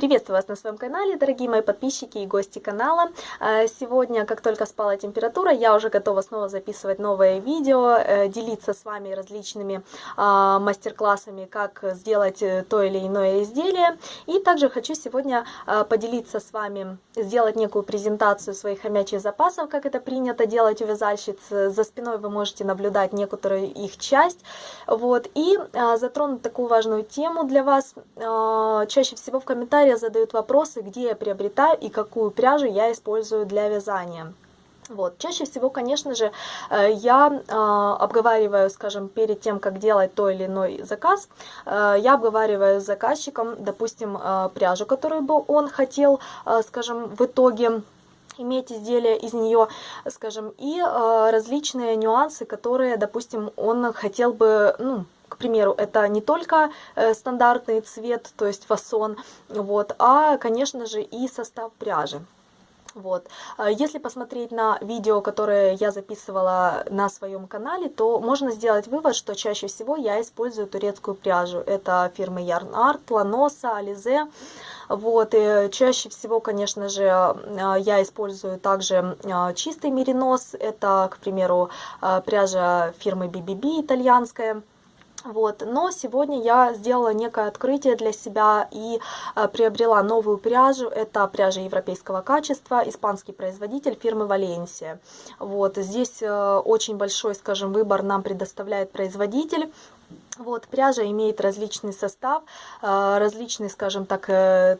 Приветствую вас на своем канале, дорогие мои подписчики и гости канала. Э, сегодня, как только спала температура, я уже готова снова записывать новое видео, э, делиться с вами различными а, мастер-классами, как сделать э, то или иное изделие. И также хочу сегодня поделиться с вами, сделать некую презентацию своих хомячьих запасов, как это принято делать у вязальщиц. За спиной вы можете наблюдать некоторую их часть. Вот. И затронуть такую важную тему для вас. Чаще всего в комментариях комментариях задают вопросы, где я приобретаю и какую пряжу я использую для вязания. Вот. Чаще всего, конечно же, э, я э, обговариваю, скажем, перед тем, как делать то или иной заказ, э, я обговариваю с заказчиком, допустим, пряжу, которую бы он хотел, скажем, в итоге иметь изделие из нее, скажем, и различные нюансы, которые, допустим, он хотел бы, ну, к примеру, это не только э, стандартный цвет, то есть фасон, вот, а, конечно же, и состав пряжи. Вот. А если посмотреть на видео, которое я записывала на своем канале, то можно сделать вывод, что чаще всего я использую турецкую пряжу. Это фирмы Yarn Art, Lanosa, Alize. Вот, и чаще всего, конечно же, а, я использую также а, чистый меринос. Это, к примеру, пряжа фирмы BBB итальянская. Вот. Но сегодня я сделала некое открытие для себя и э, приобрела новую пряжу. Это пряжа европейского качества, испанский производитель фирмы Валенсия. Вот. Здесь э, очень большой, скажем, выбор нам предоставляет производитель. Вот, пряжа имеет различный состав, э, различный, скажем так, э,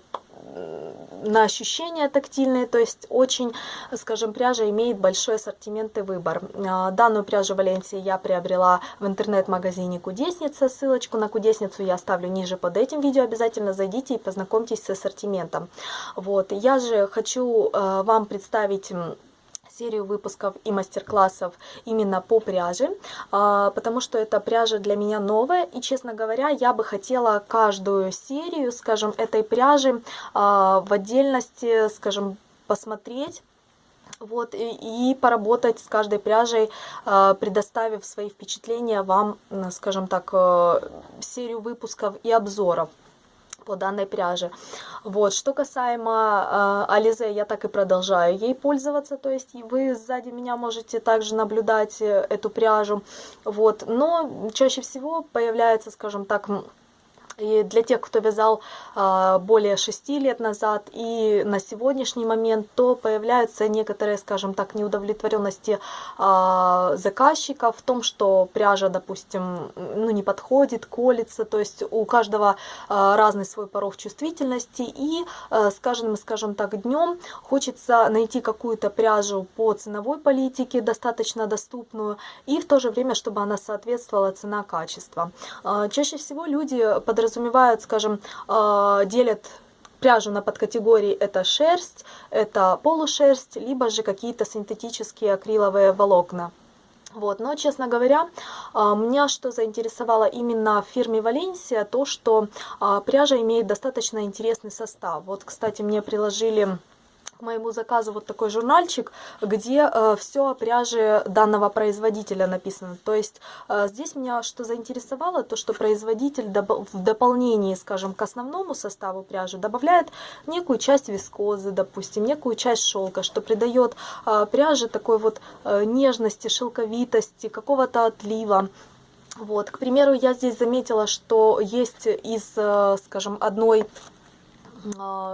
на ощущения тактильные, то есть очень, скажем, пряжа имеет большой ассортимент и выбор. А, данную пряжу Валенсии я приобрела в интернет-магазине Кудесница, ссылочку на Кудесницу я оставлю ниже под этим видео, обязательно зайдите и познакомьтесь с ассортиментом. Вот, я же хочу э, вам представить серию выпусков и мастер-классов именно по пряже, а, потому что эта пряжа для меня новая, и, честно говоря, я бы хотела каждую серию, скажем, этой пряжи а, в отдельности, скажем, посмотреть, вот, и, и поработать с каждой пряжей, а, предоставив свои впечатления вам, скажем так, э, серию выпусков и обзоров по данной пряже. Вот, что касаемо э, Ализе, я так и продолжаю ей пользоваться, то есть вы сзади меня можете также наблюдать э, эту пряжу, вот, но чаще всего появляется, скажем так, и для тех, кто вязал а, более 6 лет назад и на сегодняшний момент, то появляются некоторые, скажем так, неудовлетворенности а, заказчика в том, что пряжа, допустим, ну, не подходит, колется, то есть у каждого а, разный свой порог чувствительности, и с каждым, скажем так, днем хочется найти какую-то пряжу по ценовой политике, достаточно доступную, и в то же время, чтобы она соответствовала цена-качество. Чаще всего люди подразумевают, подразумевают, скажем, а, делят пряжу на подкатегории это шерсть, это полушерсть, либо же какие-то синтетические акриловые волокна. Вот, но, честно говоря, а, меня что заинтересовало именно в фирме Валенсия, то, что а, пряжа имеет достаточно интересный состав. Вот, кстати, мне приложили к моему заказу вот такой журнальчик, где э, все о пряже данного производителя написано. То есть э, здесь меня что заинтересовало, то что производитель в дополнении, скажем, к основному составу пряжи добавляет некую часть вискозы, допустим, некую часть шелка, что придает э, пряже такой вот э, нежности, шелковитости, какого-то отлива. Вот, к примеру, я здесь заметила, что есть из, э, скажем, одной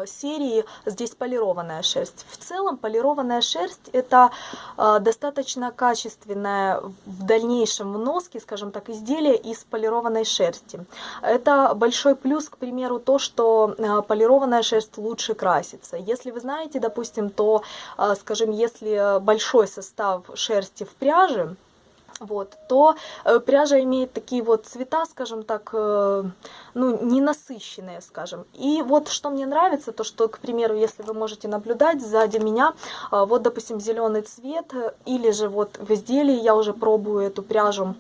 серии здесь полированная шерсть. В целом полированная шерсть это а, достаточно качественное в дальнейшем в носке, скажем так, изделие из полированной шерсти. Это большой плюс, к примеру, то, что а, полированная шерсть лучше красится. Если вы знаете, допустим, то, скажем, если большой состав шерсти в пряже, вот, то э, пряжа имеет такие вот цвета, скажем так, э, ну, ненасыщенные, скажем. И вот что мне нравится, то что, к примеру, если вы можете наблюдать сзади меня, э, вот, допустим, зеленый цвет, или же вот в изделии я уже пробую эту пряжу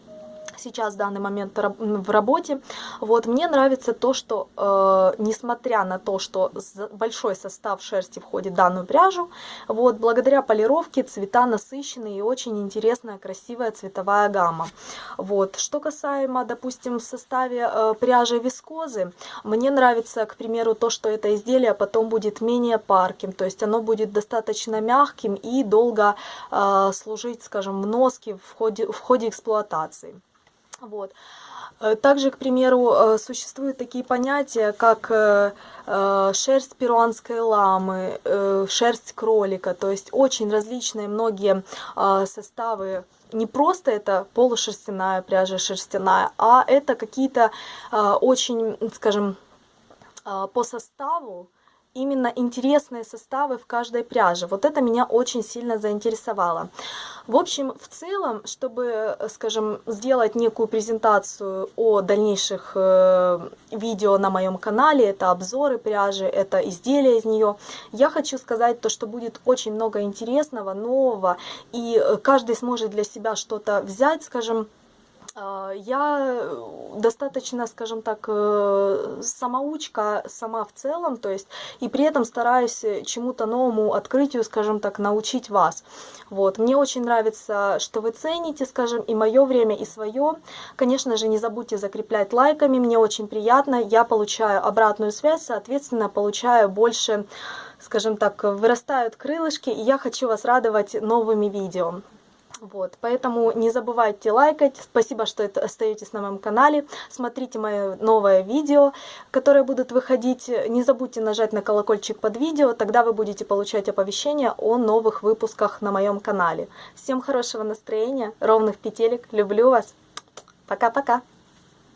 сейчас в данный момент в работе. Вот, мне нравится то, что, э, несмотря на то, что большой состав шерсти входит в данную пряжу, вот, благодаря полировке цвета насыщенные и очень интересная, красивая цветовая гамма. Вот, что касаемо, допустим, в составе э, пряжи вискозы, мне нравится, к примеру, то, что это изделие потом будет менее парким, то есть оно будет достаточно мягким и долго э, служить, скажем, в носке в ходе, в ходе эксплуатации. Вот. Э, также, к примеру, э, существуют такие понятия, как э, шерсть перуанской ламы, шерсть кролика, то есть очень различные многие составы. Не просто это полушерстяная пряжа шерстяная, а это какие-то очень, скажем, по составу именно интересные составы в каждой пряже. Вот это меня очень сильно заинтересовало. В общем, в целом, чтобы, скажем, сделать некую презентацию о дальнейших э, видео на моем канале, это обзоры пряжи, это изделия из нее, я хочу сказать то, что будет очень много интересного, нового, и каждый сможет для себя что-то взять, скажем, я достаточно, скажем так, э, самоучка сама в целом, то есть, и при этом стараюсь чему-то новому открытию, скажем так, научить вас. Вот. Мне очень нравится, что вы цените, скажем, и мое время, и свое. Конечно же, не забудьте закреплять лайками, мне очень приятно. Я получаю обратную связь, соответственно, получаю больше, скажем так, вырастают крылышки, и я хочу вас радовать новыми видео. Вот, поэтому не забывайте лайкать. Спасибо, что остаетесь на моем канале. Смотрите мое новое видео, которое будут выходить. Не забудьте нажать на колокольчик под видео, тогда вы будете получать оповещения о новых выпусках на моем канале. Всем хорошего настроения, ровных петелек. Люблю вас. Пока-пока.